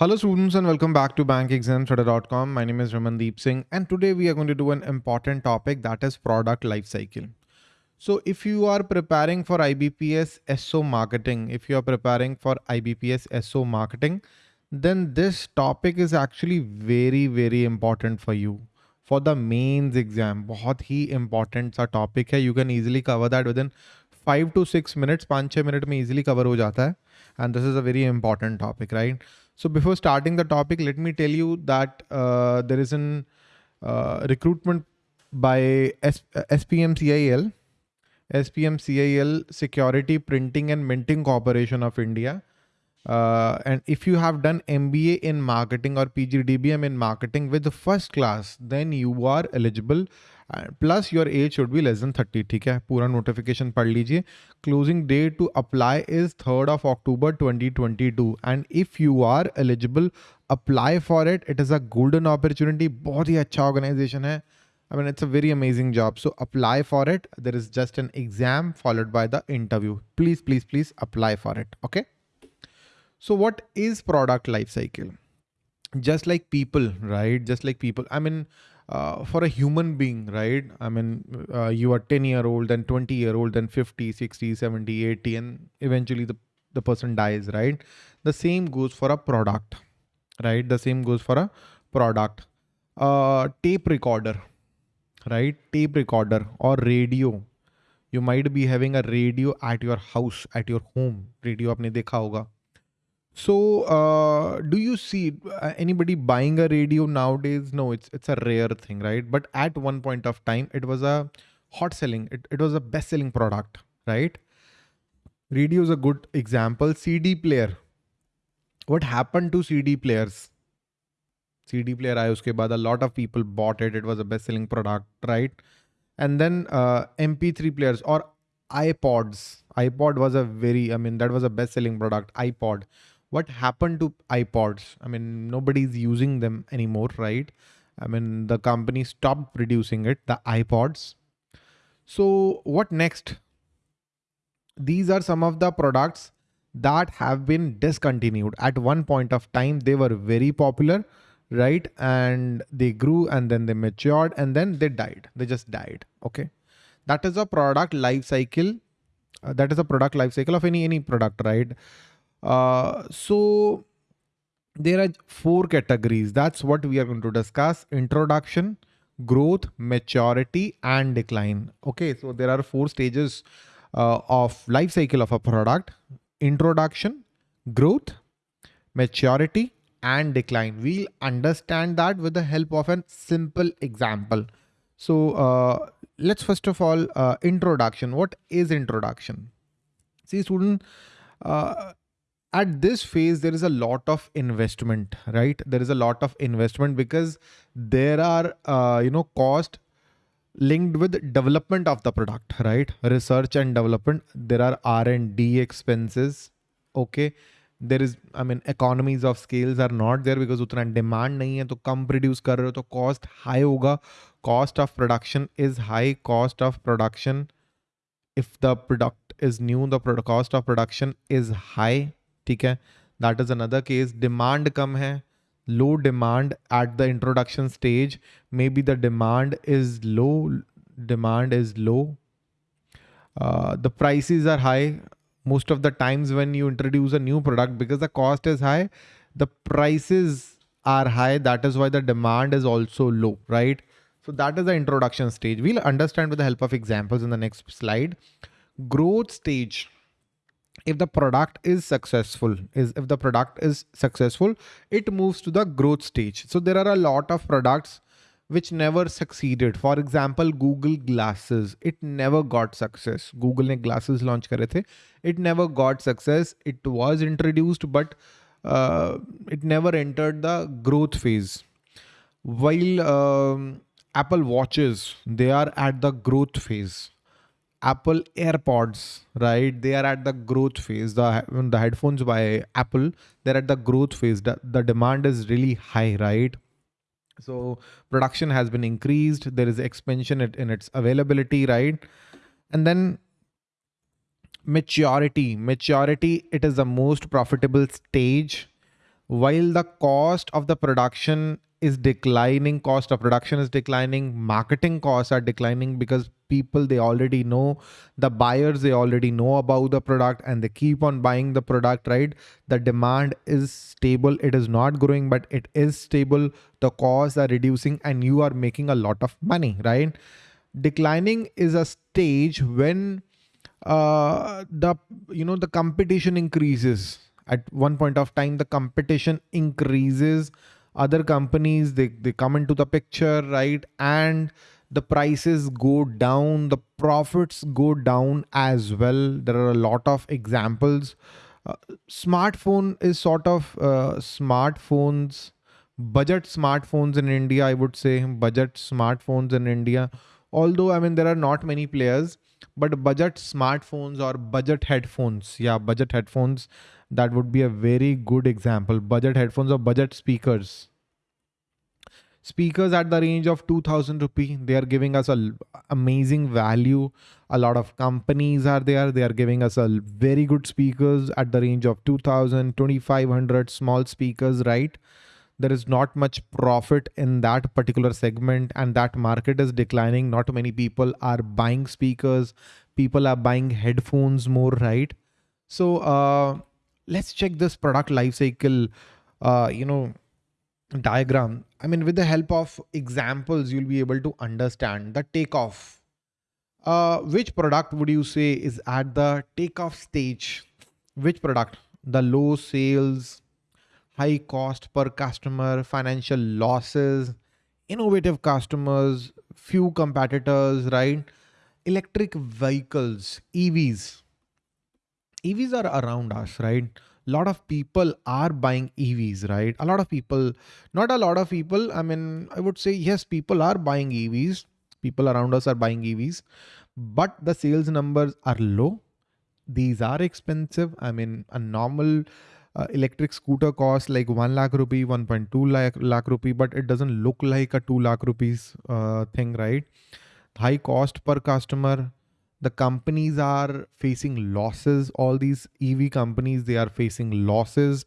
Hello students and welcome back to bankexamstudy.com. My name is Ramandeep Singh and today we are going to do an important topic that is product lifecycle. So if you are preparing for IBPS SO marketing, if you are preparing for IBPS SO marketing, then this topic is actually very, very important for you. For the mains exam, बहुत ही important सा topic है. You can easily cover that within five to six minutes. पाँच छः minute में easily cover हो जाता है. And this is a very important topic, right? So before starting the topic, let me tell you that uh, there is an uh, recruitment by S- SPM CIL, SPM CIL Security Printing and Minting Corporation of India. Uh, and if you have done MBA in marketing or PGDBM in marketing with the first class, then you are eligible plus your age should be less than thirty ठीक है? पूरा notification पढ़ लीजिए। Closing date to apply is third of October twenty twenty two and if you are eligible apply for it it is a golden opportunity बहुत ही अच्छा organisation है। I mean it's a very amazing job so apply for it there is just an exam followed by the interview please please please apply for it okay so what is product life cycle just like people right just like people I mean uh, for a human being, right? I mean, uh, you are 10 year old, then 20 year old, then 50, 60, 70, 80, and eventually the, the person dies, right? The same goes for a product, right? The same goes for a product. Uh, tape recorder, right? Tape recorder or radio. You might be having a radio at your house, at your home. Radio आपने देखा होगा so, uh, do you see uh, anybody buying a radio nowadays? No, it's it's a rare thing, right? But at one point of time, it was a hot selling. It, it was a best selling product, right? Radio is a good example. CD player. What happened to CD players? CD player I uske baad a lot of people bought it. It was a best selling product, right? And then uh, MP3 players or iPods. iPod was a very, I mean, that was a best selling product. iPod what happened to iPods? I mean, nobody's using them anymore, right? I mean, the company stopped producing it, the iPods. So what next? These are some of the products that have been discontinued. At one point of time, they were very popular, right? And they grew and then they matured and then they died. They just died. Okay. That is a product life cycle. Uh, that is a product life cycle of any, any product, right? Uh, so there are four categories. That's what we are going to discuss. Introduction, growth, maturity, and decline. Okay, so there are four stages uh, of life cycle of a product. Introduction, growth, maturity, and decline. We'll understand that with the help of a simple example. So uh, let's first of all, uh, introduction. What is introduction? See student, uh, at this phase there is a lot of investment right? There is a lot of investment because there are uh, you know cost linked with development of the product right? Research and development. There are r&d expenses okay? There is i mean economies of scales are not there because utna demand nahi hai to kam produce kar rahe ho to cost high hoga cost of production is high. Cost of production if the product is new the product cost of production is high ठीक है? That is another case demand कम है. Low demand at the introduction stage may be the demand is low demand is low the prices are high most of the times when you introduce a new product because the cost is high the price are high that is why the demand is also low right so that is the introduction stage we'll understand with the help of examples in the next slide growth stage if the product is successful is if the product is successful it moves to the growth stage. So there are a lot of products which never succeeded. For example google glasses. It never got success. Google ne glasses launch kare the it never got success. It was introduced but uh, it never entered the growth phase. While um, apple watches they are at the growth phase Apple AirPods, right? They are at the growth phase. The the headphones by Apple, they're at the growth phase. The, the demand is really high, right? So production has been increased. There is expansion in its availability, right? And then maturity. Maturity, it is the most profitable stage while the cost of the production is declining cost of production is declining marketing costs are declining because people they already know the buyers they already know about the product and they keep on buying the product right? The demand is stable it is not growing but it is stable. The costs are reducing and you are making a lot of money right? Declining is a stage when uh the you know the competition increases. At one point of time the competition increases other companies they, they come into the picture right? And the prices go down the profits go down as well. There are a lot of examples. Uh, smartphone is sort of uh, smartphones budget smartphones in india i would say. Budget smartphones in india although i mean there are not many players but budget smartphones or budget headphones yeah budget headphones that would be a very good example. Budget headphones or budget speakers. Speakers at the range of 2000 rupee they are giving us a amazing value. A lot of companies are there they are giving us a very good speakers at the range of 2000 2500 small speakers right there is not much profit in that particular segment and that market is declining. Not many people are buying speakers. People are buying headphones more right? So uh let's check this product life cycle uh, you know diagram. I mean with the help of examples you'll be able to understand the takeoff. Uh, which product would you say is at the takeoff stage? Which product? The low sales high cost per customer financial losses innovative customers few competitors right electric vehicles evs EVs are around us, right? A lot of people are buying EVs, right? A lot of people, not a lot of people. I mean, I would say, yes, people are buying EVs. People around us are buying EVs, but the sales numbers are low. These are expensive. I mean, a normal uh, electric scooter costs like 1 lakh rupee, 1.2 lakh, lakh rupee, but it doesn't look like a 2 lakh rupees uh, thing, right? High cost per customer, the companies are facing losses. All these ev companies they are facing losses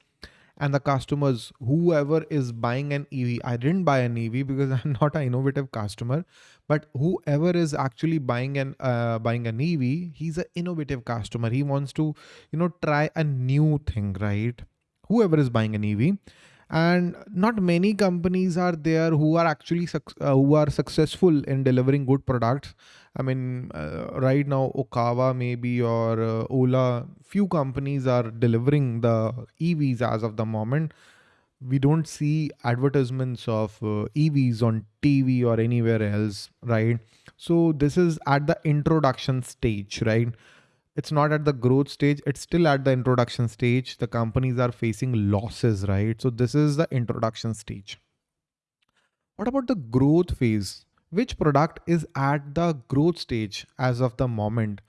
and the customers whoever is buying an ev i didn't buy an ev because i'm not an innovative customer but whoever is actually buying an uh, buying an ev he's an innovative customer. He wants to you know try a new thing right? Whoever is buying an ev and not many companies are there who are actually uh, who are successful in delivering good products. I mean uh, right now Okinawa maybe or uh, ola few companies are delivering the evs as of the moment. We don't see advertisements of uh, evs on tv or anywhere else right? So this is at the introduction stage right it's not at the growth stage it's still at the introduction stage. The companies are facing losses right? So this is the introduction stage. What about the growth phase? Which product is at the growth stage as of the moment?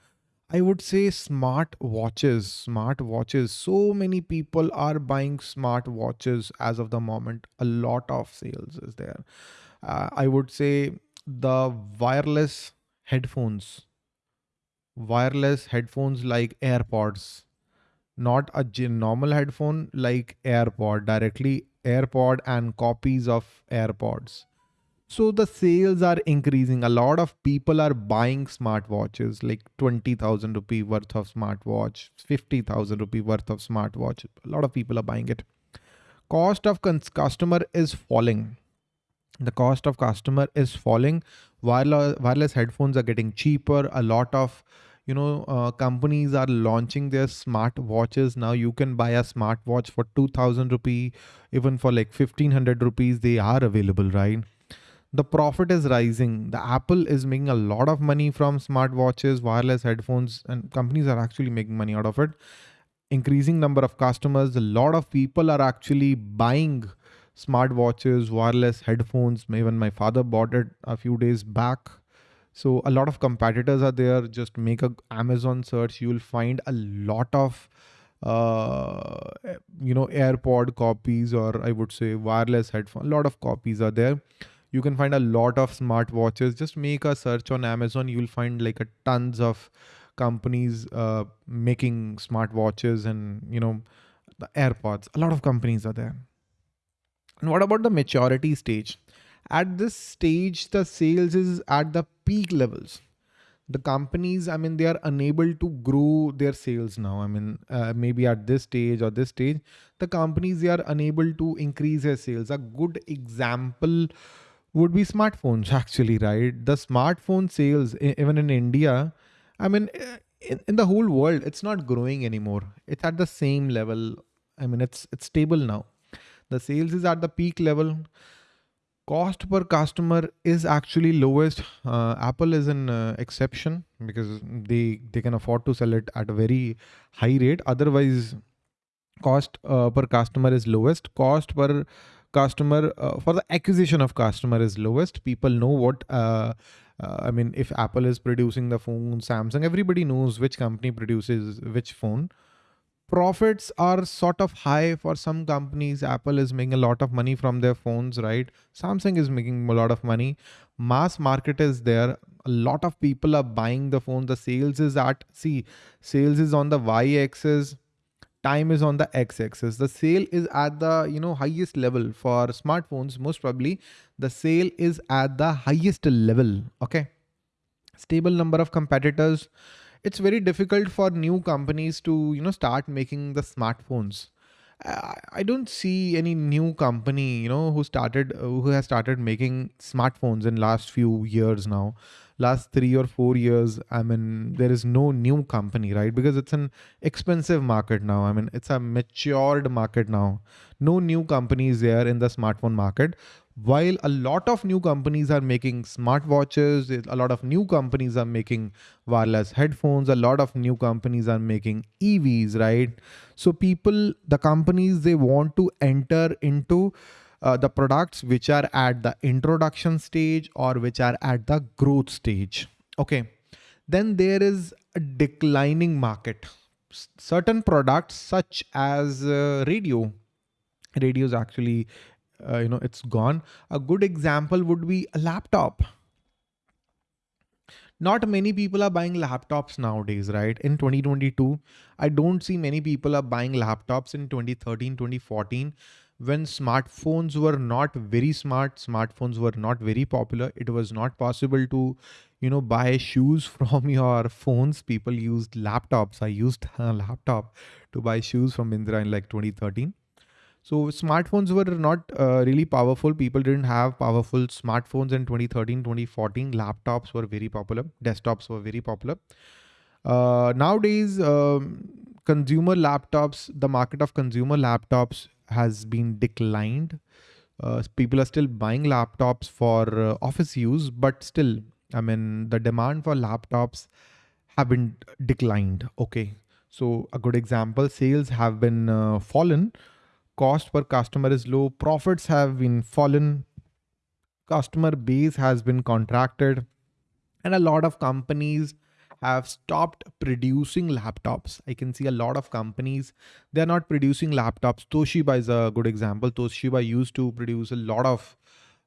I would say smart watches smart watches. So many people are buying smart watches as of the moment. A lot of sales is there. Uh, i would say the wireless headphones wireless headphones like AirPods, not a normal headphone like AirPod, directly AirPod and copies of AirPods. So the sales are increasing. A lot of people are buying smartwatches, like 20,000 rupee worth of smartwatch, 50,000 rupee worth of smartwatch. A lot of people are buying it. Cost of customer is falling. The cost of customer is falling. Wireless, wireless headphones are getting cheaper. A lot of you know uh, companies are launching their smart watches. Now you can buy a smart watch for 2000 rupee even for like 1500 rupees they are available right? The profit is rising. The apple is making a lot of money from smart watches wireless headphones and companies are actually making money out of it. Increasing number of customers. A lot of people are actually buying smart watches wireless headphones. Even my father bought it a few days back so a lot of competitors are there. Just make a Amazon search. You will find a lot of uh, you know AirPod copies or I would say wireless headphone. A lot of copies are there. You can find a lot of smart watches. Just make a search on Amazon. You will find like a tons of companies uh, making smart watches and you know the AirPods. A lot of companies are there. And what about the maturity stage? At this stage, the sales is at the peak levels. The companies, I mean, they are unable to grow their sales now. I mean, uh, maybe at this stage or this stage, the companies, they are unable to increase their sales. A good example would be smartphones actually, right? The smartphone sales, even in India, I mean, eh, in, in the whole world, it's not growing anymore. It's at the same level. I mean, it's it's stable now. The sales is at the peak level. Cost per customer is actually lowest. Uh, Apple is an uh, exception because they they can afford to sell it at a very high rate. Otherwise, cost uh, per customer is lowest. Cost per customer uh, for the acquisition of customer is lowest. People know what uh, uh, I mean, if Apple is producing the phone, Samsung, everybody knows which company produces which phone. Profits are sort of high for some companies. Apple is making a lot of money from their phones, right? Samsung is making a lot of money. Mass market is there. A lot of people are buying the phone. The sales is at, see, sales is on the Y axis time is on the x-axis the sale is at the you know highest level for smartphones most probably the sale is at the highest level okay stable number of competitors it's very difficult for new companies to you know start making the smartphones I don't see any new company, you know, who started, uh, who has started making smartphones in last few years now last three or four years, I mean, there is no new company, right? Because it's an expensive market now. I mean, it's a matured market now. No new companies there in the smartphone market. While a lot of new companies are making smartwatches, a lot of new companies are making wireless headphones, a lot of new companies are making EVs, right? So people, the companies, they want to enter into uh, the products which are at the introduction stage or which are at the growth stage. Okay. Then there is a declining market. S certain products such as uh, radio, radio is actually, uh, you know, it's gone. A good example would be a laptop. Not many people are buying laptops nowadays right? In 2022 i don't see many people are buying laptops in 2013 2014 when smartphones were not very smart smartphones were not very popular it was not possible to you know buy shoes from your phones. People used laptops. I used a laptop to buy shoes from Myntra in like 2013 so smartphones were not uh, really powerful people didn't have powerful smartphones in 2013 2014 laptops were very popular desktops were very popular uh, nowadays um, consumer laptops the market of consumer laptops has been declined. Uh, people are still buying laptops for uh, office use, but still, I mean, the demand for laptops have been declined. Okay. So a good example, sales have been uh, fallen. Cost per customer is low. Profits have been fallen. Customer base has been contracted. And a lot of companies have stopped producing laptops. I can see a lot of companies, they're not producing laptops. Toshiba is a good example. Toshiba used to produce a lot of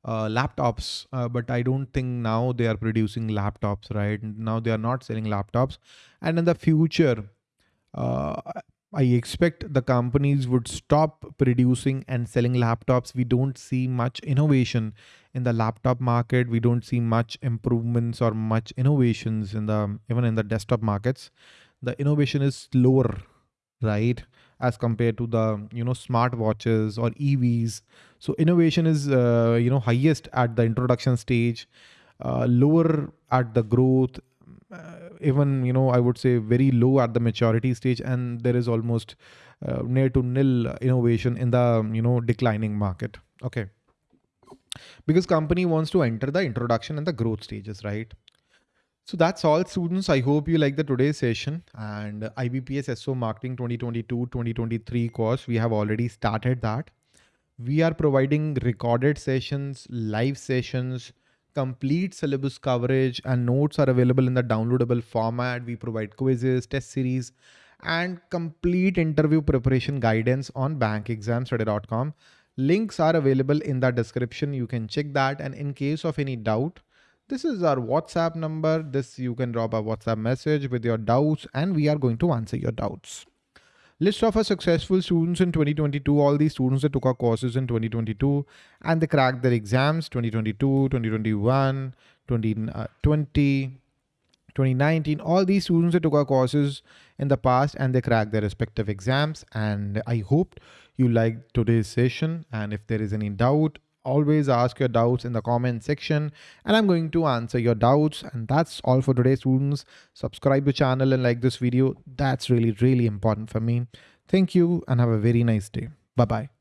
uh, laptops, uh, but I don't think now they are producing laptops, right? Now they are not selling laptops. And in the future, uh, I expect the companies would stop producing and selling laptops. We don't see much innovation in the laptop market. We don't see much improvements or much innovations in the even in the desktop markets. The innovation is slower, right? As compared to the you know smart watches or EVs. So innovation is uh, you know highest at the introduction stage, uh, lower at the growth even you know i would say very low at the maturity stage and there is almost uh, near to nil innovation in the you know declining market. Okay. Because company wants to enter the introduction and the growth stages right? So that's all students. I hope you like the today's session. And ibps so marketing 2022 2023 course we have already started that. We are providing recorded sessions live sessions complete syllabus coverage and notes are available in the downloadable format. We provide quizzes, test series, and complete interview preparation guidance on bankexamstudy.com. Links are available in the description. You can check that. And in case of any doubt, this is our WhatsApp number. This you can drop a WhatsApp message with your doubts and we are going to answer your doubts. List of our successful students in 2022, all these students that took our courses in 2022 and they cracked their exams 2022, 2021, 2020, uh, 2019, all these students that took our courses in the past and they cracked their respective exams. And I hope you liked today's session. And if there is any doubt, always ask your doubts in the comment section and I'm going to answer your doubts. And that's all for today, students. Subscribe to channel and like this video. That's really, really important for me. Thank you and have a very nice day. Bye-bye.